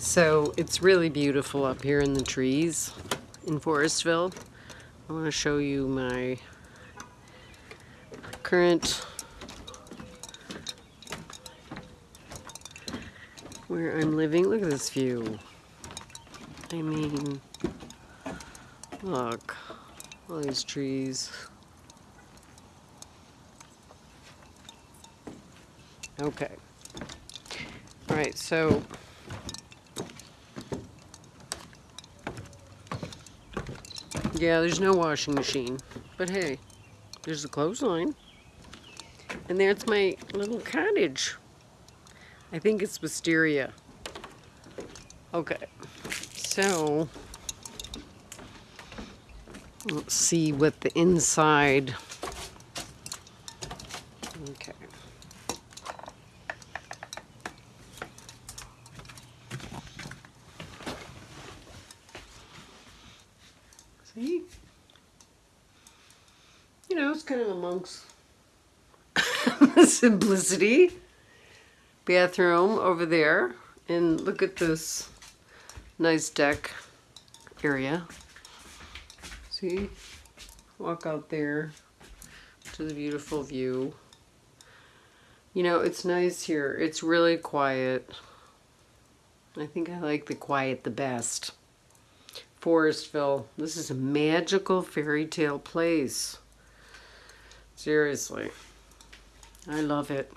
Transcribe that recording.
So it's really beautiful up here in the trees in Forestville. I want to show you my current where I'm living. Look at this view. I mean, look, all these trees. Okay. All right, so yeah, there's no washing machine, but hey, there's a clothesline. And there's my little cottage. I think it's wisteria. Okay, so let's see what the inside. Okay. See? You know, it's kind of amongst the simplicity. Bathroom over there. And look at this nice deck area. See? Walk out there to the beautiful view. You know, it's nice here. It's really quiet. I think I like the quiet the best. Forestville. This is a magical fairy tale place. Seriously. I love it.